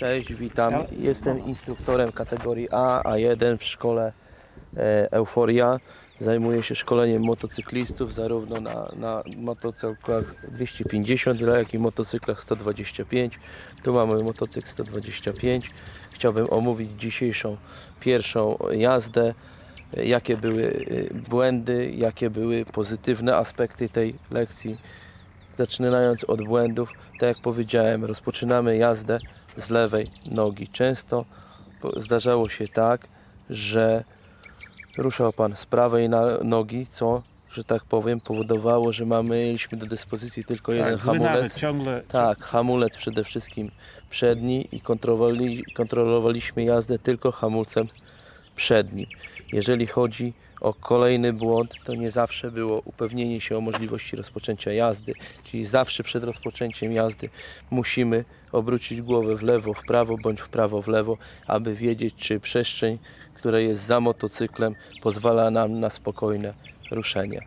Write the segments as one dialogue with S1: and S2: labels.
S1: Cześć, witam. Jestem instruktorem kategorii A, A1 w szkole e, Euforia. Zajmuję się szkoleniem motocyklistów zarówno na, na motocyklach 250, jak i motocyklach 125. Tu mamy motocykl 125. Chciałbym omówić dzisiejszą pierwszą jazdę. Jakie były e, błędy, jakie były pozytywne aspekty tej lekcji. Zaczynając od błędów, tak jak powiedziałem, rozpoczynamy jazdę z lewej nogi. Często zdarzało się tak, że ruszał Pan z prawej nogi, co, że tak powiem, powodowało, że mamy, mieliśmy do dyspozycji tylko jeden
S2: Tak, zły nawet
S1: hamulec.
S2: ciągle.
S1: Tak, hamulec przede wszystkim przedni i kontrolowali, kontrolowaliśmy jazdę tylko hamulcem przednim. Jeżeli chodzi o kolejny błąd, to nie zawsze było upewnienie się o możliwości rozpoczęcia jazdy, czyli zawsze przed rozpoczęciem jazdy musimy obrócić głowę w lewo, w prawo bądź w prawo, w lewo, aby wiedzieć, czy przestrzeń, która jest za motocyklem, pozwala nam na spokojne ruszenie.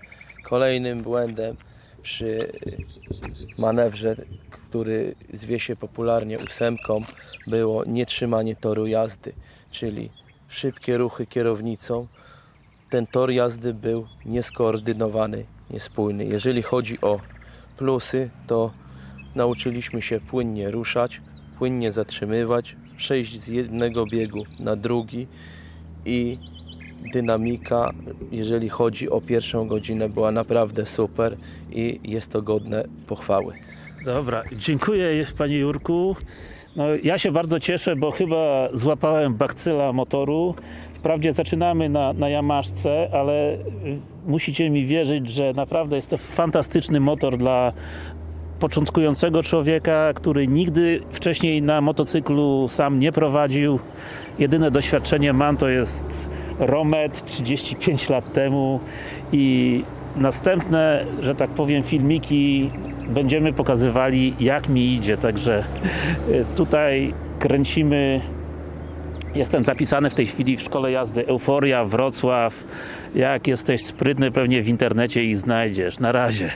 S1: Kolejnym błędem przy manewrze, który zwie się popularnie ósemką, było nietrzymanie toru jazdy, czyli szybkie ruchy kierownicą. Ten tor jazdy był nieskoordynowany, niespójny. Jeżeli chodzi o plusy, to nauczyliśmy się płynnie ruszać, płynnie zatrzymywać, przejść z jednego biegu na drugi i dynamika, jeżeli chodzi o pierwszą godzinę, była naprawdę super i jest to godne pochwały.
S2: Dobra, dziękuję Panie Jurku. No, ja się bardzo cieszę, bo chyba złapałem bakcyla motoru. Wprawdzie zaczynamy na, na Yamaszce, ale y, musicie mi wierzyć, że naprawdę jest to fantastyczny motor dla początkującego człowieka, który nigdy wcześniej na motocyklu sam nie prowadził. Jedyne doświadczenie mam to jest Romet 35 lat temu i następne, że tak powiem, filmiki będziemy pokazywali jak mi idzie, także y, tutaj kręcimy Jestem zapisany w tej chwili w szkole jazdy Euforia Wrocław. Jak jesteś sprytny, pewnie w internecie ich znajdziesz. Na razie.